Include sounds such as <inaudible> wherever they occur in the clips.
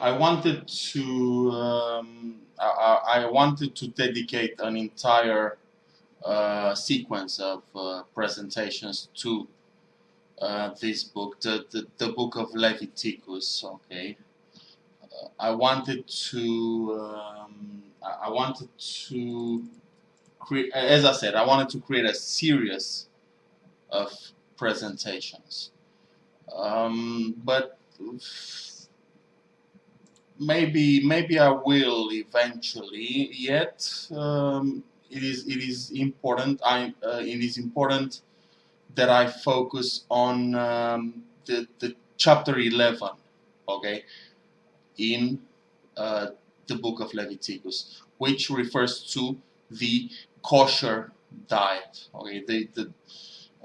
I wanted to um, I, I wanted to dedicate an entire uh, sequence of uh, presentations to uh, this book, the, the, the book of Leviticus. Okay, uh, I wanted to um, I wanted to create, as I said, I wanted to create a series of presentations, um, but maybe maybe I will eventually. Yet um, it is it is important. I uh, it is important that I focus on um, the the chapter eleven. Okay, in uh, the book of Leviticus, which refers to the kosher diet. Okay, the the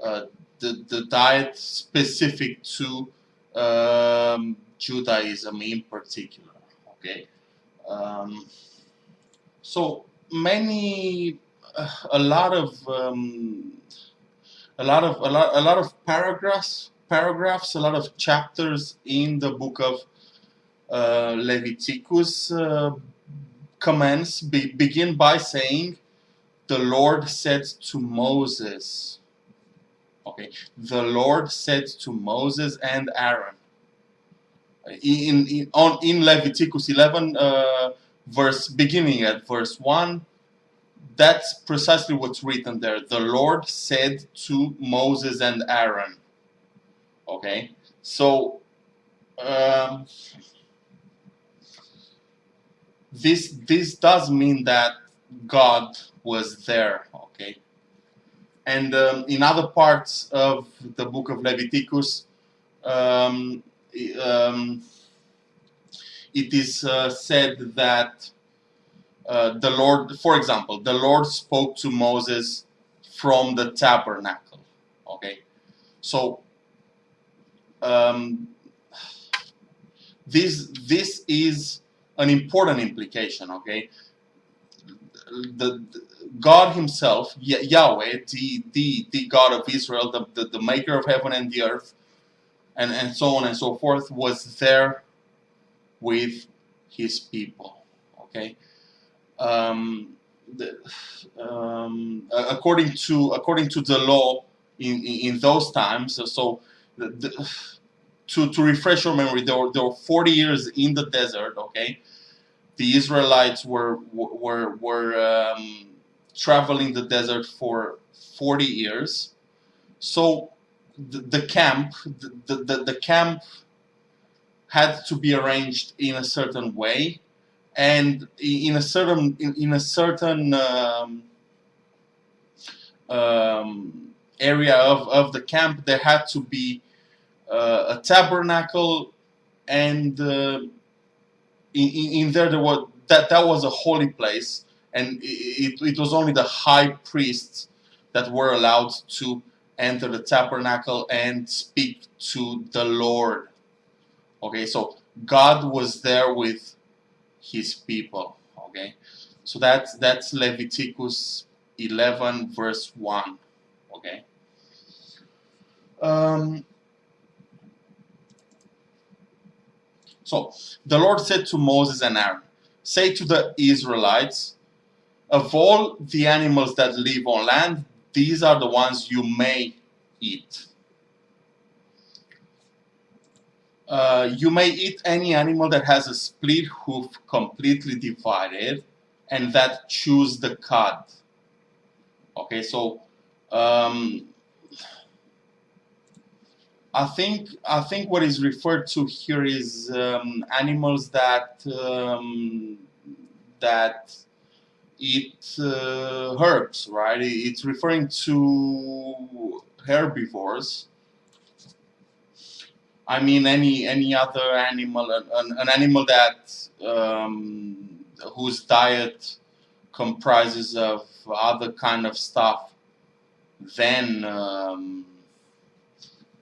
uh, the, the diet specific to um, Judaism in particular okay. Um, so many uh, a lot of um, a lot of a lot a lot of paragraphs paragraphs a lot of chapters in the book of uh, Leviticus uh, commence be, begin by saying the Lord said to Moses okay the Lord said to Moses and Aaron in, in, on, in Leviticus 11, uh, verse beginning at verse 1, that's precisely what's written there. The Lord said to Moses and Aaron. Okay, so um, this this does mean that God was there. Okay, and um, in other parts of the book of Leviticus, um, um, it is uh, said that uh, the Lord, for example, the Lord spoke to Moses from the tabernacle. Okay, so um, this this is an important implication. Okay, the, the God Himself, Yahweh, the the the God of Israel, the, the the Maker of heaven and the earth, and, and so on and so forth, was there with his people. Okay, um, the, um, according to according to the law in in, in those times, so the, the, to to refresh your memory, there were there were 40 years in the desert. Okay, the Israelites were were were um, traveling the desert for 40 years. So the, camp, the, the, the camp had to be arranged in a certain way. And in a certain in, in a certain um, um, area of, of the camp there had to be uh, a tabernacle. And uh, in, in there there was that that was a holy place. And it, it was only the high priests that were allowed to enter the tabernacle and speak to the Lord. Okay, so God was there with his people. Okay, so that's that's Leviticus 11 verse 1. Okay. Um, so the Lord said to Moses and Aaron, Say to the Israelites, of all the animals that live on land, these are the ones you may eat. Uh, you may eat any animal that has a split hoof completely divided and that chews the cud. Okay, so um, I think I think what is referred to here is um, animals that um, that eat uh, herbs, right? It's referring to herbivores. I mean any any other animal, an, an animal that um, whose diet comprises of other kind of stuff than um,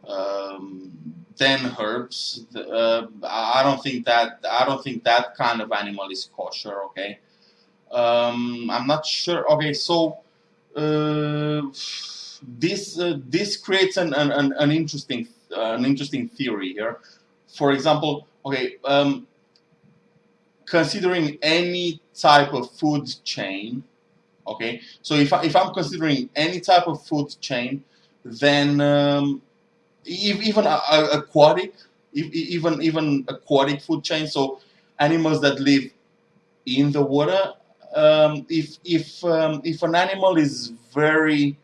um, than herbs. Uh, I don't think that I don't think that kind of animal is kosher. Okay. Um, I'm not sure. Okay, so uh, this uh, this creates an, an, an interesting uh, an interesting theory here. For example, okay, um, considering any type of food chain, okay, so if, I, if I'm considering any type of food chain, then um, even a, a aquatic, even even aquatic food chain, so animals that live in the water, um, if if um, if an animal is very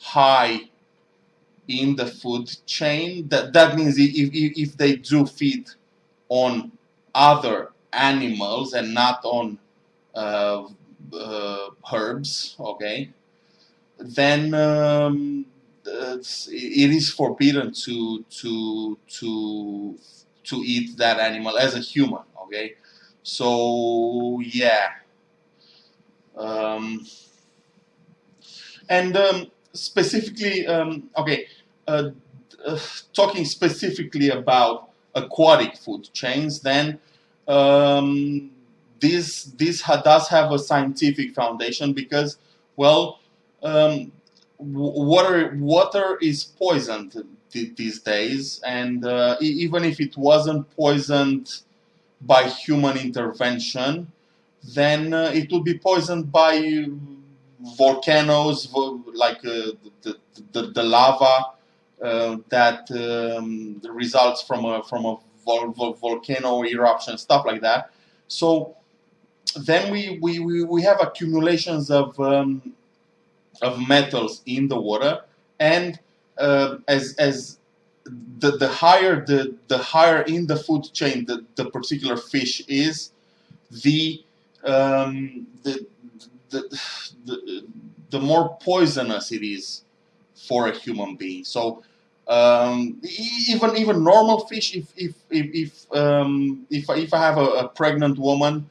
high in the food chain, that that means if if, they do feed on other animals and not on uh, uh, herbs, okay, then um, it is forbidden to to to to eat that animal as a human, okay. So yeah. Um, and um, specifically, um, okay, uh, uh, talking specifically about aquatic food chains, then um, this this ha does have a scientific foundation because, well, um, water water is poisoned these days, and uh, even if it wasn't poisoned by human intervention, then uh, it will be poisoned by volcanoes, like uh, the, the, the, lava uh, that um, results from a, from a vol vol volcano eruption, stuff like that. So then we, we, we, we have accumulations of, um, of metals in the water and uh, as, as the, the higher the, the higher in the food chain the, the particular fish is, the um, the, the, the, the more poisonous it is for a human being. So um, even even normal fish, if if if if, um, if, if I have a, a pregnant woman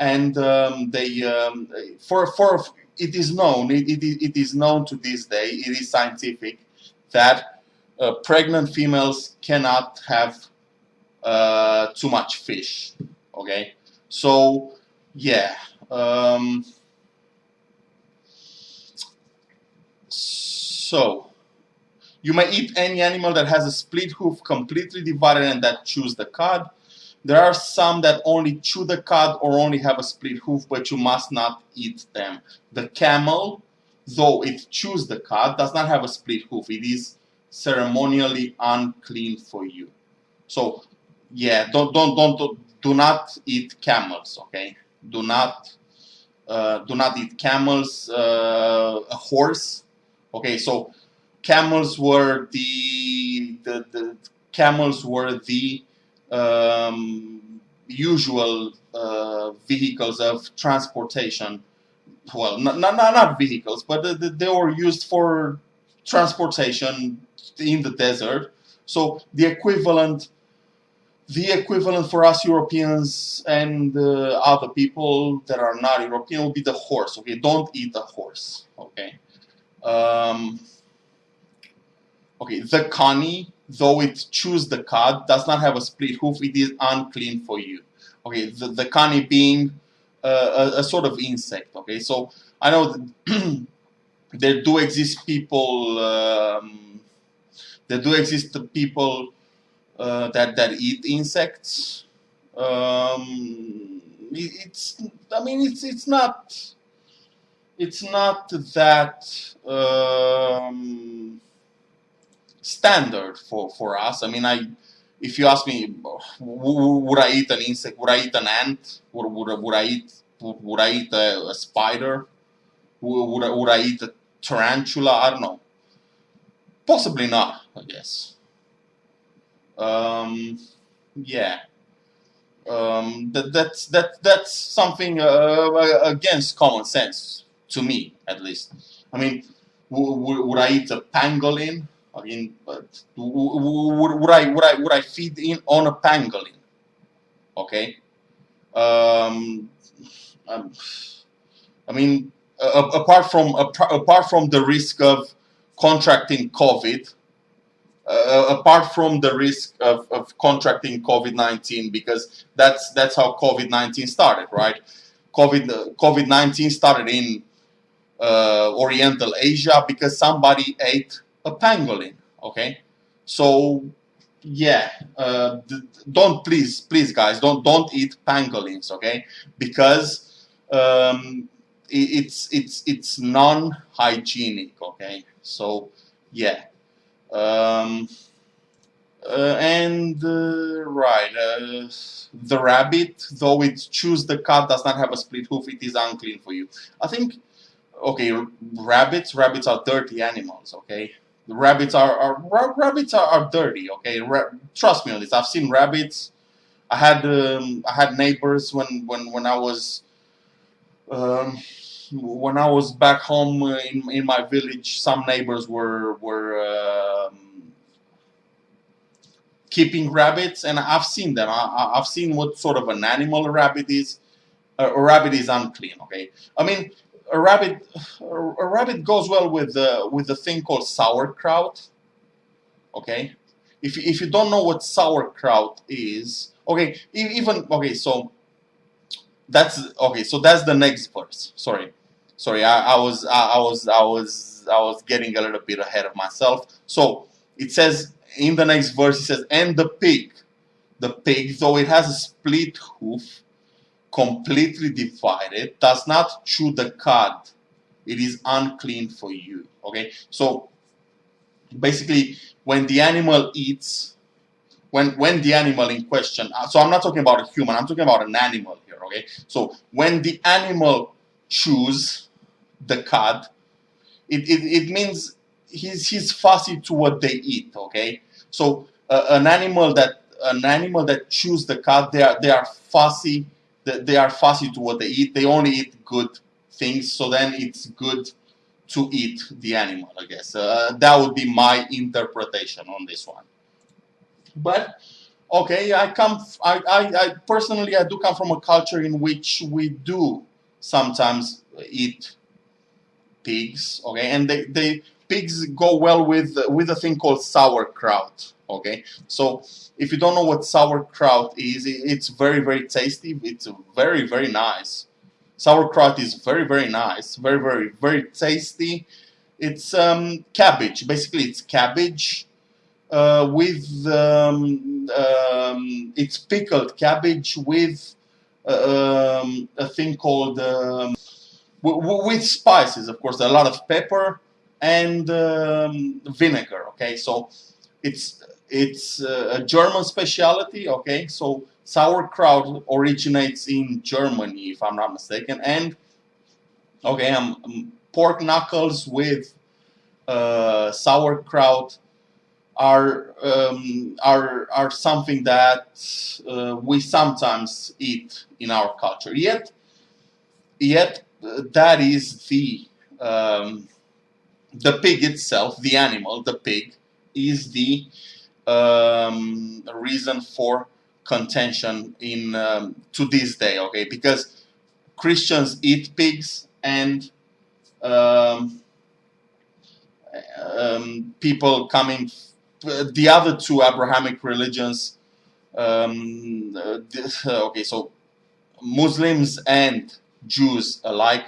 and um, they um, for for it is known it, it, it is known to this day it is scientific that uh, pregnant females cannot have uh, too much fish okay so yeah um, so you may eat any animal that has a split hoof completely divided and that chews the cud. There are some that only chew the cud or only have a split hoof but you must not eat them. The camel though it chews the cud does not have a split hoof. It is ceremonially unclean for you. So yeah don't don't don't do not eat camels okay do not uh, do not eat camels, uh, a horse. Okay, so camels were the the, the camels were the um, usual uh, vehicles of transportation. Well, not, not, not vehicles, but they were used for transportation in the desert. So the equivalent the equivalent for us Europeans and uh, other people that are not European will be the horse. Okay, don't eat the horse. Okay. Um, okay, the coney, though it chews the cud, does not have a split hoof. It is unclean for you. Okay, the, the being uh, a, a, sort of insect. Okay, so I know <clears throat> there do exist people. Um, there do exist people uh, that that eat insects. Um, it, it's I mean it's it's not it's not that um, standard for for us. I mean I if you ask me would I eat an insect would I eat an ant? Would, would, would I eat would I eat a, a spider? Would, would would I eat a tarantula? I don't know. Possibly not I guess um, yeah. Um, that, that's that that's something uh, against common sense to me, at least. I mean, would I eat a pangolin? I mean, but would, I would I would I feed in on a pangolin? Okay. Um, um I mean, uh, apart from apart from the risk of contracting COVID, uh, apart from the risk of, of contracting COVID-19 because that's that's how COVID-19 started, right? COVID COVID-19 started in uh, Oriental Asia because somebody ate a pangolin. Okay, so yeah, uh, don't please, please, guys, don't don't eat pangolins, okay? Because um, it's it's it's non-hygienic, okay? So yeah, um, uh, and uh, right, uh, the rabbit, though it chews the cud, does not have a split hoof. It is unclean for you. I think, okay, rabbits, rabbits are dirty animals, okay? The rabbits are, are rabbits are, are dirty. Okay, Ra trust me on this. I've seen rabbits. I had um, I had neighbors when when when I was um, when I was back home in in my village. Some neighbors were were um, keeping rabbits, and I've seen them. I, I've seen what sort of an animal a rabbit is. a rabbit is unclean. Okay, I mean a rabbit a rabbit goes well with the with the thing called sauerkraut okay if, if you don't know what sauerkraut is okay even okay so that's okay so that's the next verse sorry sorry I, I was I, I was I was I was getting a little bit ahead of myself so it says in the next verse it says and the pig the pig though it has a split hoof completely divided, does not chew the cud. It is unclean for you. Okay, so basically, when the animal eats, when when the animal in question, uh, so I'm not talking about a human, I'm talking about an animal here. Okay, so when the animal chews the cud, it, it, it means he's he's fussy to what they eat. Okay, so uh, an animal that an animal that chews the cud, they are they are fussy they are fussy to what they eat. They only eat good things, so then it's good to eat the animal, I guess. Uh, that would be my interpretation on this one. But, okay, I come, I, I, I personally, I do come from a culture in which we do sometimes eat pigs, okay, and they, they pigs go well with, with a thing called sauerkraut, okay, so if you don't know what sauerkraut is, it's very, very tasty. It's very, very nice. Sauerkraut is very, very nice. Very, very, very tasty. It's um, cabbage. Basically, it's cabbage uh, with um, um, it's pickled cabbage with uh, um, a thing called um, with spices, of course, a lot of pepper and um, vinegar. Okay, so it's it's uh, a German specialty, okay? So sauerkraut originates in Germany, if I'm not mistaken. And, okay, um, um pork knuckles with uh, sauerkraut are um, are are something that uh, we sometimes eat in our culture. Yet, yet uh, that is the um, the pig itself, the animal, the pig, is the um, reason for contention in um, to this day okay? Because Christians eat pigs and um, um people coming the other two Abrahamic religions um, uh, <laughs> okay so Muslims and Jews alike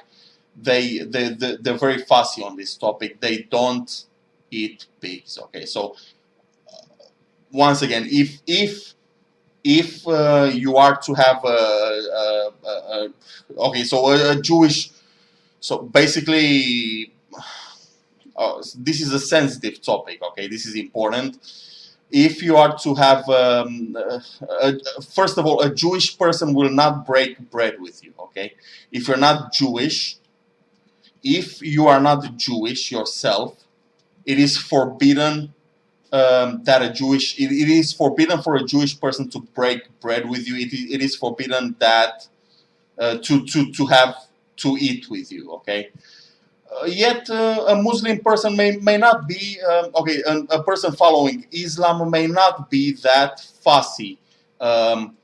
they, they, they they're very fussy on this topic they don't eat pigs okay so once again, if if if uh, you are to have a, a, a, a okay, so a, Jewish, so basically, uh, this is a sensitive topic. Okay, this is important. If you are to have, um, first of all, a Jewish person will not break bread with you. Okay, if you're not Jewish, if you are not Jewish yourself, it is forbidden um, that a Jewish it, it is forbidden for a Jewish person to break bread with you. It, it is forbidden that uh, to to to have to eat with you. Okay. Uh, yet uh, a Muslim person may may not be um, okay. A, a, person following Islam may not be that fussy. Um,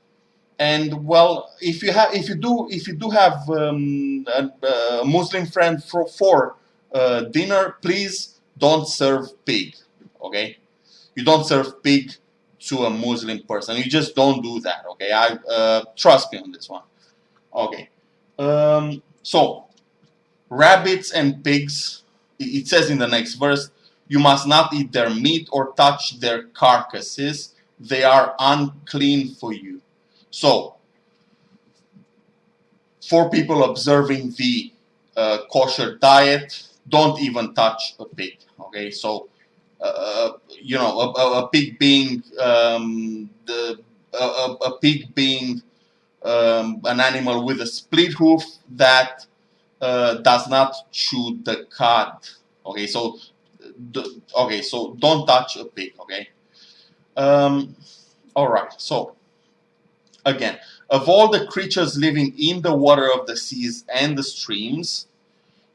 and well, if you have if you do if you do have um, a, a, Muslim friend for for uh, dinner, please don't serve pig. Okay you don't serve pig to a Muslim person. You just don't do that, okay? I uh, Trust me on this one. Okay. Um, so, rabbits and pigs, it says in the next verse, you must not eat their meat or touch their carcasses. they are unclean for you. So, for people observing the uh, kosher diet, don't even touch a pig. Okay, so uh, you know a, a pig being um, the a, a, pig being um, an animal with a split hoof that uh, does not chew the cud. Okay, so okay, so don't touch a pig. Okay. Um, all right. So again, of all the creatures living in the water of the seas and the streams,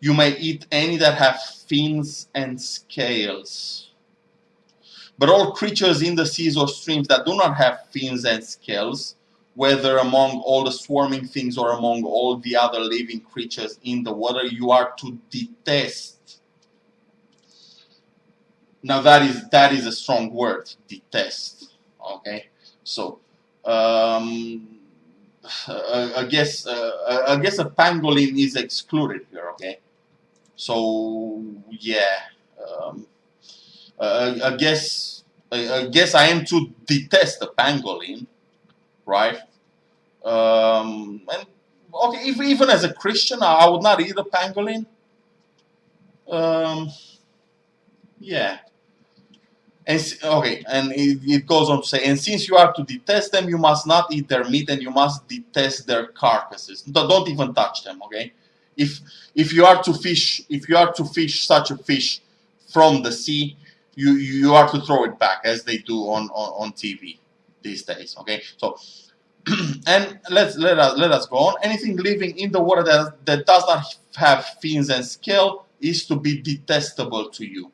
you may eat any that have fins and scales. But all creatures in the seas or streams that do not have fins and scales, whether among all the swarming things or among all the other living creatures in the water, you are to detest. Now that is that is a strong word, detest. Okay, so um, I guess uh, I guess a pangolin is excluded here. Okay, so yeah, um, I guess I, guess I am to detest the pangolin, right? Um, and okay, if, even as a Christian, I, would not eat a pangolin. Um, yeah. And, okay, and it, it, goes on to say, and since you are to detest them, you must not eat their meat, and you must detest their carcasses. Don't even touch them. Okay, if if you are to fish, if you are to fish such a fish from the sea, you you are to throw it back as they do on on, on TV these days. Okay, so <clears throat> and let's let us let us go on. Anything living in the water that that does not have fins and scale is to be detestable to you.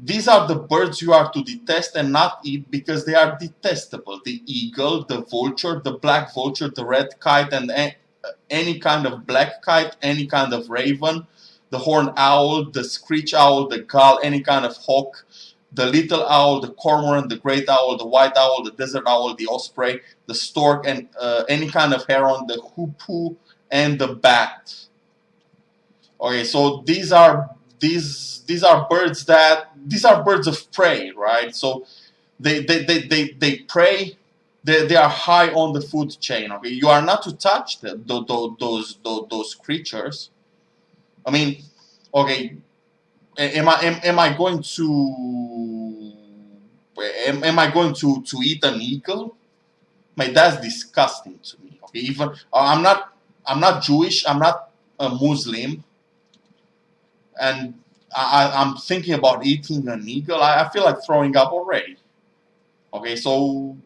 These are the birds you are to detest and not eat because they are detestable. The eagle, the vulture, the black vulture, the red kite, and any kind of black kite, any kind of raven, the horned owl, the screech owl, the gull, any kind of hawk, the little owl, the cormorant, the great owl, the white owl, the desert owl, the osprey, the stork, and uh, any kind of heron, the hoopoe, and the bat. Okay, so these are these these are birds that these are birds of prey, right? So they they they they, they prey they, they are high on the food chain. Okay, you are not to touch the, the, the, those, those those creatures. I mean, okay, am I am, am I going to am, am I going to to eat an eagle? My that's disgusting to me. Okay, even I'm not I'm not Jewish. I'm not a Muslim, and I, I'm thinking about eating an eagle. I, I feel like throwing up already. Okay, so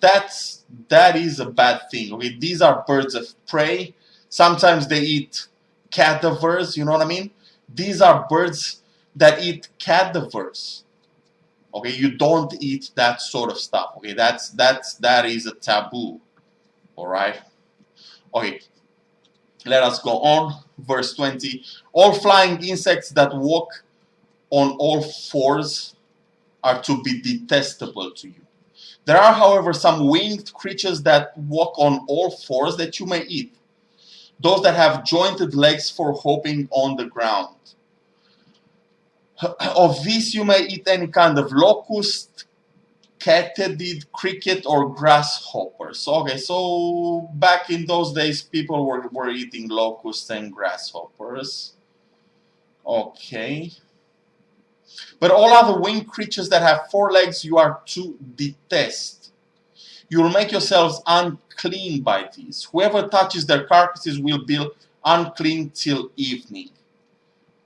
that's that is a bad thing. Okay, these are birds of prey. Sometimes they eat cadavers. You know what I mean? These are birds that eat cadavers. Okay, you don't eat that sort of stuff. Okay, that's that's that is a taboo. All right. Okay. Let us go on. Verse 20. All flying insects that walk on all fours are to be detestable to you. There are, however, some winged creatures that walk on all fours that you may eat. Those that have jointed legs for hopping on the ground. <clears throat> Of these you may eat any kind of locust, katydid, cricket, or grasshoppers. Okay, so back in those days people were, were eating locusts and grasshoppers. Okay. But all other winged creatures that have four legs you are to detest. You will make yourselves unclean by these. Whoever touches their carcasses will be unclean till evening.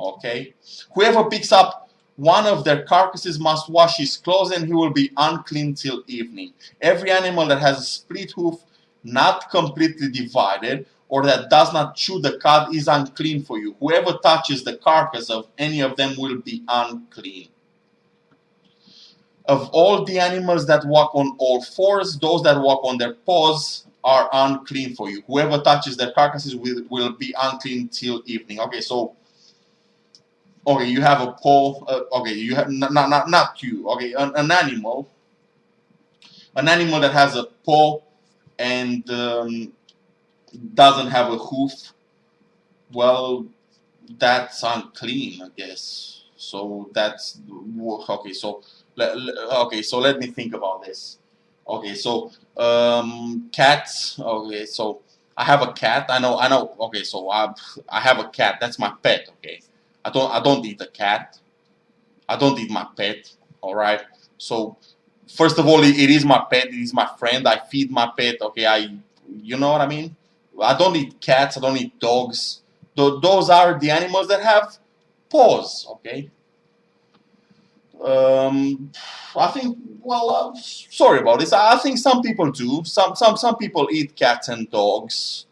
Okay? Whoever picks up one of their carcasses must wash his clothes and he will be unclean till evening. Every animal that has a split hoof, not completely divided, or that does not chew the cud is unclean for you. Whoever touches the carcass of any of them will be unclean. Of all the animals that walk on all fours, those that walk on their paws are unclean for you. Whoever touches their carcasses will, will be unclean till evening. Okay, so okay, you have a paw. Uh, okay, you have not not not you. Okay, an, an animal, an animal that has a paw and um, doesn't have a hoof, well, that's unclean, I guess. So that's okay. So okay, so let me think about this. Okay, so um, cats. Okay, so I have a cat. I know. I know. Okay, so I I have a cat. That's my pet. Okay, I don't I don't eat a cat. I don't eat my pet. All right. So first of all, it, is my pet. It is my friend. I feed my pet. Okay, I you know what I mean. I don't eat cats. I don't eat dogs. Th- those are the animals that have paws. Okay. Um, I think. Well, uh, sorry about this. I I think some people do. Some some some people eat cats and dogs,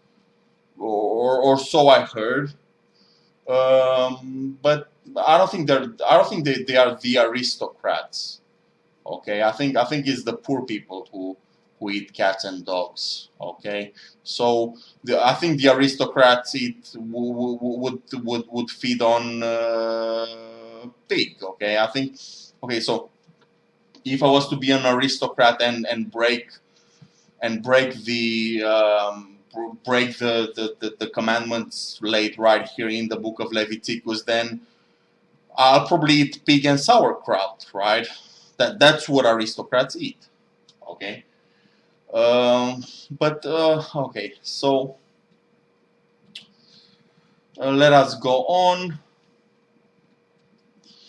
or or so I heard. Um, but I don't think they're. I don't think they, they are the aristocrats. Okay, I think I think it's the poor people who who eat cats and dogs. Okay, so the, I think the aristocrats eat would would would feed on uh, pig. Okay, I think. Okay, so if I was to be an aristocrat and and break and break the um, break the, the, the, the commandments laid right here in the book of Leviticus, then I'll probably eat pig and sauerkraut, right? That that's what aristocrats eat. Okay. Um, but uh, okay, so uh, let us go on.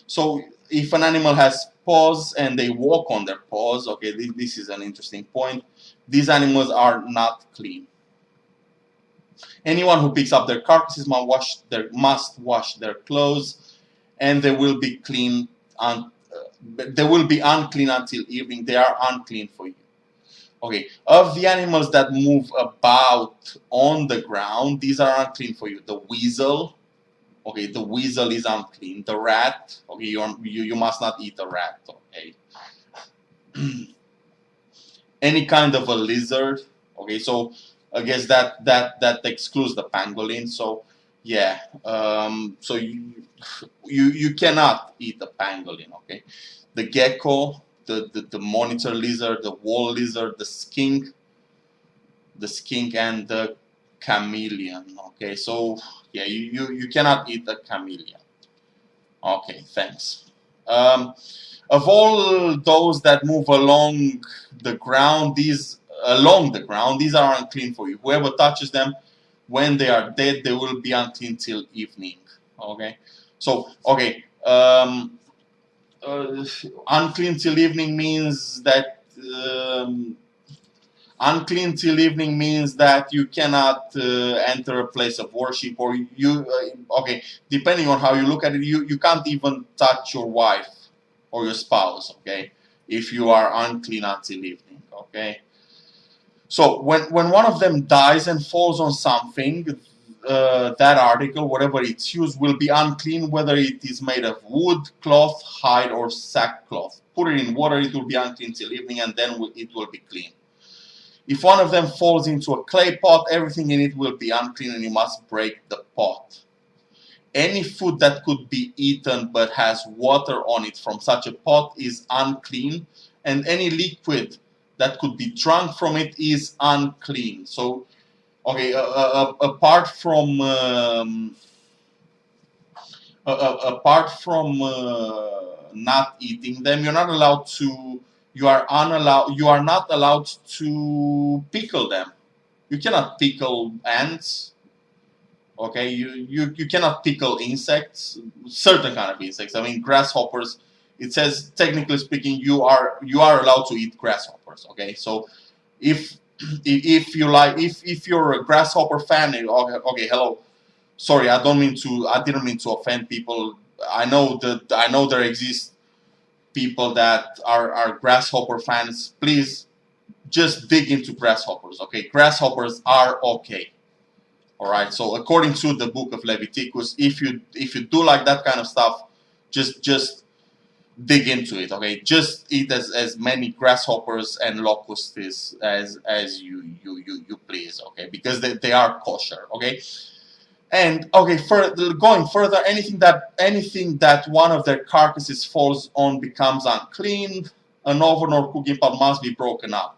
So if an animal has paws and they walk on their paws, okay, this, this is an interesting point. These animals are not clean. Anyone who picks up their carcasses must wash their must wash their clothes, and they will be clean. Uh, they will be unclean until evening. They are unclean for you. Okay, of the animals that move about on the ground, these are unclean for you. The weasel, okay, the weasel is unclean. The rat, okay, you you, you must not eat a rat. Okay. <clears throat> Any kind of a lizard, okay, so I guess that that that excludes the pangolin. So yeah, um, so you you you cannot eat the pangolin. Okay, the gecko, the, the the monitor lizard, the wall lizard, the skink, the skink, and the chameleon. Okay, so yeah, you you, you cannot eat the chameleon. Okay, thanks. Um, of all those that move along the ground, these along the ground, these are unclean for you. Whoever touches them, when they are dead, they will be unclean till evening. Okay, so okay, um, uh, unclean till evening means that um, unclean till evening means that you cannot uh, enter a place of worship, or you uh, okay, depending on how you look at it, you you can't even touch your wife or your spouse. Okay, if you are unclean until evening. Okay. So when, when one of them dies and falls on something, uh, that article, whatever it's used, will be unclean whether it is made of wood, cloth, hide, or sackcloth. Put it in water, it will be unclean till evening, and then it will be clean. If one of them falls into a clay pot, everything in it will be unclean, and you must break the pot. Any food that could be eaten but has water on it from such a pot is unclean, and any liquid that could be drunk from it is unclean. So, okay, uh, uh, apart from um, uh, apart from not eating them, you're not allowed to. You are unallowed. You are not allowed to pickle them. You cannot pickle ants. Okay, you, you, you cannot pickle insects, certain kind of insects. I mean, grasshoppers it says technically speaking you are you are allowed to eat grasshoppers okay? So if if you like if if you're a grasshopper fan eh, okay, okay hello. Sorry i don't mean to i didn't mean to offend people. I know that i know there exist people that are are grasshopper fans. Please just dig into grasshoppers okay? Grasshoppers are okay all right? So according to the book of leviticus if you if you do like that kind of stuff just just dig into it. Okay, just eat as, as many grasshoppers and locusts as as you you you, you please. Okay, because they, they are kosher. Okay, and okay, for going further, anything that anything that one of their carcasses falls on becomes unclean. An oven or cooking pot must be broken up.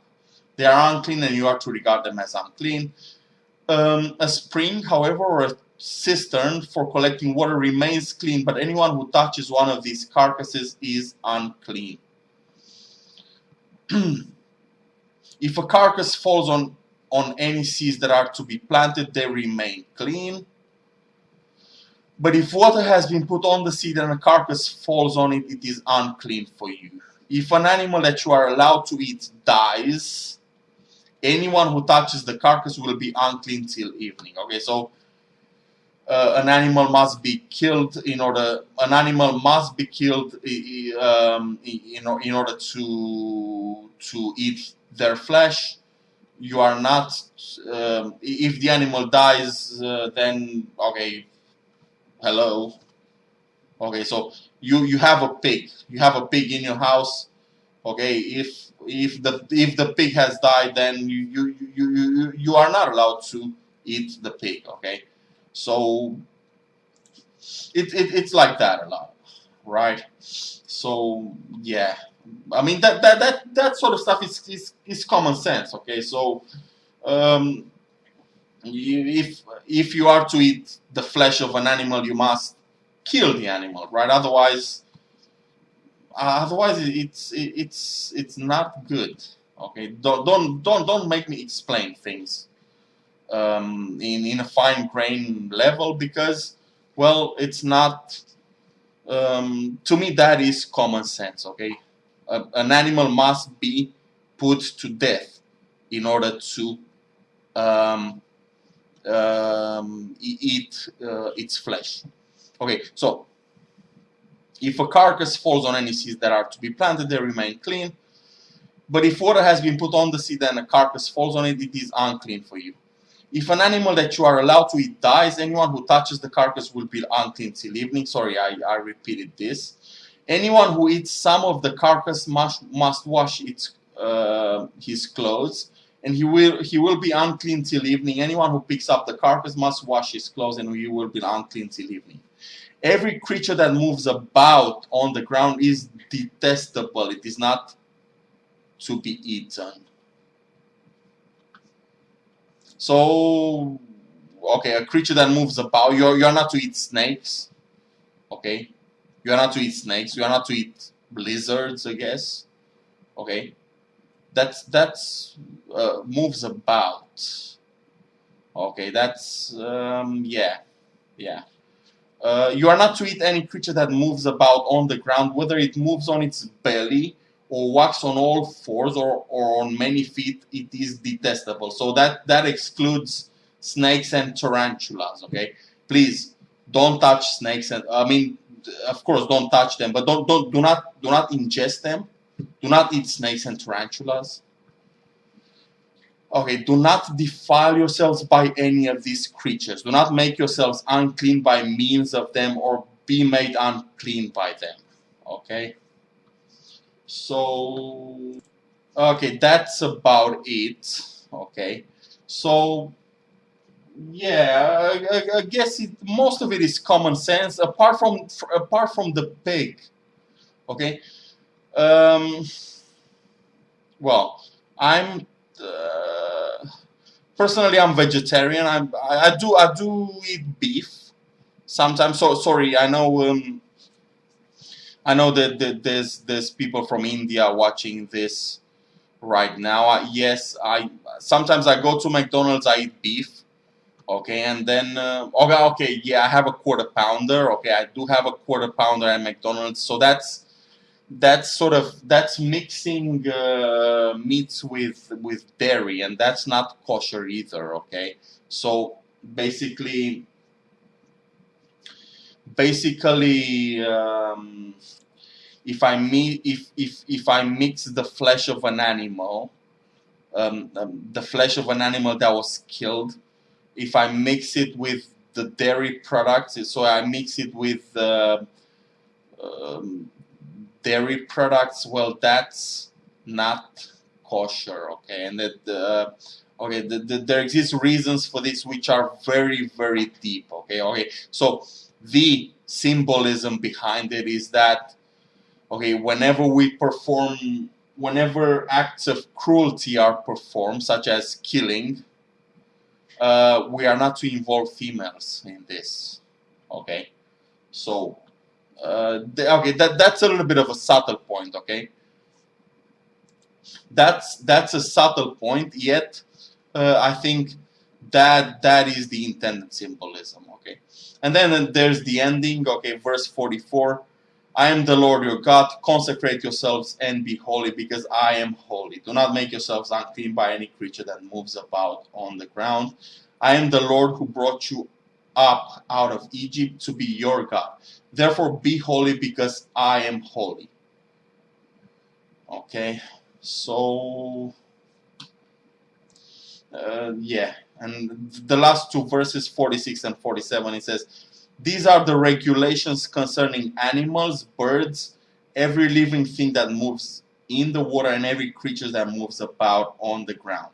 They are unclean, and you are to regard them as unclean. Um, a spring, however, or a cistern for collecting water remains clean, but anyone who touches one of these carcasses is unclean. <clears throat> if a carcass falls on on any seeds that are to be planted, they remain clean. But if water has been put on the seed and a carcass falls on it, it is unclean for you. If an animal that you are allowed to eat dies, anyone who touches the carcass will be unclean till evening. Okay, so uh, an animal must be killed in order. An animal must be killed um, in, in order to to eat their flesh. You are not um, if the animal dies uh, then okay hello. Okay so you you have a pig. You have a pig in your house. Okay if if the if the pig has died then you you you you, you are not allowed to eat the pig okay so it, it it's like that a lot right so yeah I mean that that that that sort of stuff is is, is common sense. Okay, so um, you, if if you are to eat the flesh of an animal, you must kill the animal, right? Otherwise, uh, otherwise it's it's it's not good. Okay, don't don't don't don't make me explain things um, in in a fine grain level because well, it's not. Um, to me, that is common sense. Okay an animal must be put to death in order to um, um, eat uh, its flesh. Okay, so if a carcass falls on any seeds that are to be planted, they remain clean. But if water has been put on the seed and a carcass falls on it, it is unclean for you. If an animal that you are allowed to eat dies, anyone who touches the carcass will be unclean till evening. Sorry, I, I repeated this. Anyone who eats some of the carcass must, must wash its, uh, his clothes, and he will, he will be unclean till evening. Anyone who picks up the carcass must wash his clothes, and he will be unclean till evening. Every creature that moves about on the ground is detestable. It is not to be eaten. So, okay, a creature that moves about, you're, you're not to eat snakes, okay? You are not to eat snakes. You are not to eat lizards, I guess. Okay, that's that's uh, moves about. Okay, that's um, yeah, yeah. Uh, you are not to eat any creature that moves about on the ground, whether it moves on its belly or walks on all fours or, or on many feet, it is detestable. So that, that excludes snakes and tarantulas, okay? Please, don't touch snakes and, I mean, of course, don't touch them, but don't, don't, do not, do not ingest them. Do not eat snakes and tarantulas. Okay, do not defile yourselves by any of these creatures. Do not make yourselves unclean by means of them or be made unclean by them. Okay? So, okay, that's about it. Okay? So, yeah, I, I guess it, most of it is common sense, apart from apart from the pig. Okay. Um, well, I'm uh, personally I'm vegetarian. I'm, I, I do I do eat beef sometimes. So sorry, I know um, I know that, that there's there's people from India watching this right now. I, yes, I sometimes I go to McDonald's. I eat beef okay and then uh, okay okay yeah I have a quarter pounder okay I do have a quarter pounder at McDonald's so that's that's sort of that's mixing uh, meats with with dairy and that's not kosher either okay so basically basically um, if I meet if if if I mix the flesh of an animal um, um, the flesh of an animal that was killed if I mix it with the dairy products, so I mix it with uh, um, dairy products, well, that's not kosher, okay? And that, uh, okay, the, the, there exist reasons for this which are very, very deep, okay? Okay, so the symbolism behind it is that, okay, whenever we perform, whenever acts of cruelty are performed, such as killing, uh, we are not to involve females in this. Okay, so uh, okay, that that's a little bit of a subtle point. Okay, that's that's a subtle point. Yet, uh, I think that that is the intended symbolism. And then there's the ending. Okay, verse 44. I am the Lord your God. Consecrate yourselves and be holy, because I am holy. Do not make yourselves unclean by any creature that moves about on the ground. I am the Lord who brought you up out of Egypt to be your God. Therefore, be holy, because I am holy. Okay, so uh, yeah, and the last two verses, 46 and 47, it says, These are the regulations concerning animals, birds, every living thing that moves in the water, and every creature that moves about on the ground.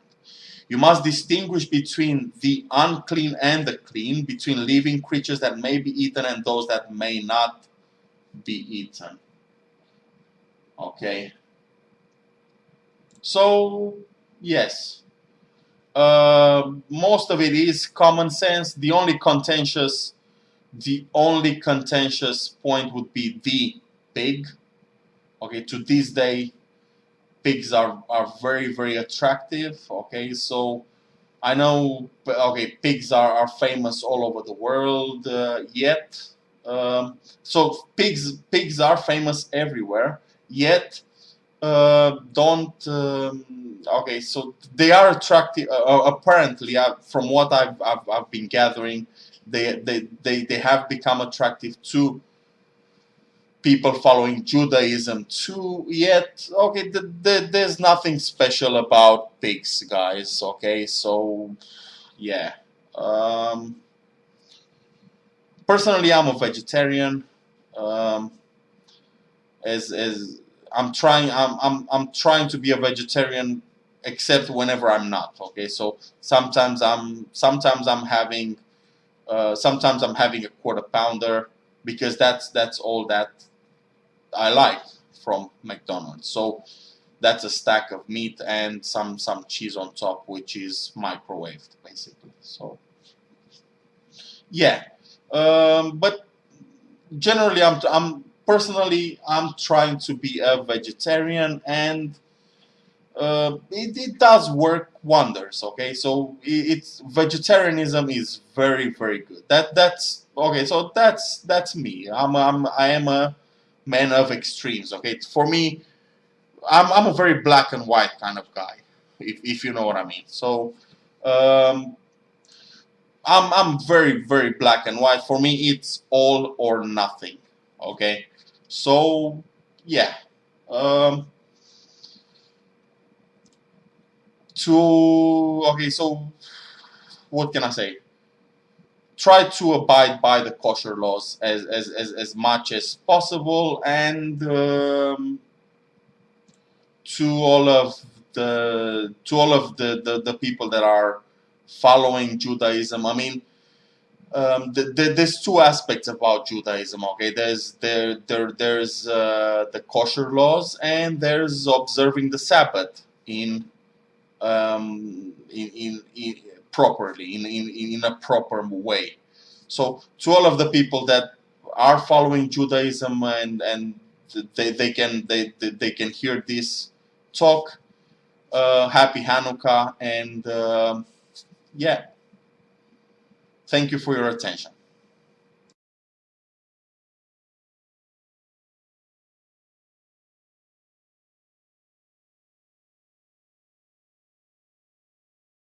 You must distinguish between the unclean and the clean, between living creatures that may be eaten and those that may not be eaten. Okay. So, yes. Uh, most of it is common sense. The only contentious, the only contentious point would be the pig. Okay, to this day, pigs are, are very, very attractive. Okay, so I know, okay, pigs are, are famous all over the world uh, yet. Um, so pigs, pigs are famous everywhere, yet uh, don't um, okay so they are attractive uh, uh, apparently uh, from what I've, I've, I've, been gathering they, they, they, they have become attractive to people following Judaism too yet okay the, the, there's nothing special about pigs guys okay so yeah um, personally I'm a vegetarian um, as, as I'm trying I'm, I'm, I'm trying to be a vegetarian except whenever I'm not okay? So sometimes I'm sometimes I'm having uh, sometimes I'm having a quarter pounder because that's that's all that I like from McDonald's. So that's a stack of meat and some some cheese on top which is microwaved basically. So yeah. Um, but generally I'm, I'm personally, I'm trying to be a vegetarian and uh, it, it, does work wonders. Okay, so it, it's vegetarianism is very very good. That that's okay. So that's that's me. I'm, I'm I am a man of extremes. Okay, for me, I'm I'm a very black and white kind of guy, if if you know what I mean. So. Um, I'm, I'm very very black and white for me it's all or nothing okay so yeah um, to okay so what can I say try to abide by the kosher laws as, as, as, as much as possible and um, to all of the to all of the, the, the people that are following Judaism I mean um, the, the, there's two aspects about Judaism. Okay, there's there there there's uh, the kosher laws and there's observing the Sabbath in um, in, in, in, properly in, in in a proper way. So to all of the people that are following Judaism and and they, they can they, they can hear this talk. Uh, happy Hanukkah and uh, yeah. Thank you for your attention.